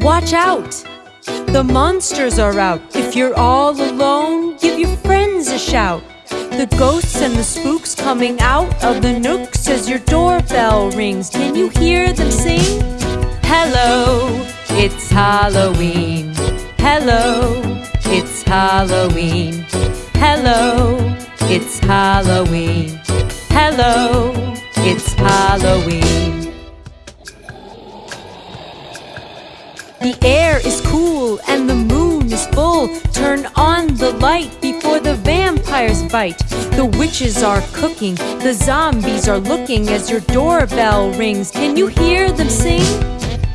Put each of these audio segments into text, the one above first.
Watch out! The monsters are out. If you're all alone, give your friends a shout. The ghosts and the spooks coming out of the nooks as your doorbell rings. Can you hear them sing? Hello, it's Halloween. Hello, it's Halloween. Hello, it's Halloween. Hello, it's Halloween. The air is cool and the moon is full. Turn on the light before the vampires bite. The witches are cooking, the zombies are looking as your doorbell rings. Can you hear them sing?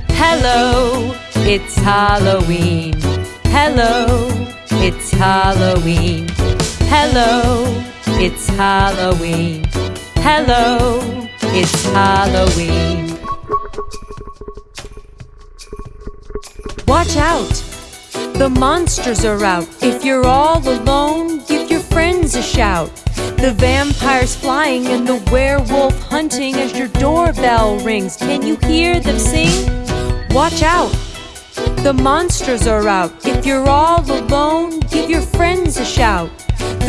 Hello, it's Halloween. Hello, it's Halloween. Hello, it's Halloween. Hello, it's Halloween. Watch out! The monsters are out. If you're all alone, give your friends a shout. The vampires flying and the werewolf hunting as your doorbell rings. Can you hear them sing? Watch out! The monsters are out. If you're all alone, give your friends a shout.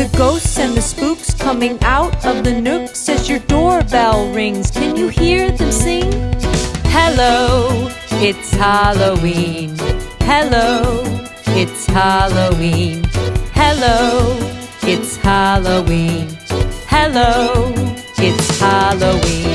The ghosts and the spooks coming out of the nooks as your doorbell rings. Can you hear them sing? Hello, it's Halloween. Hello, it's Halloween. Hello, it's Halloween. Hello, it's Halloween.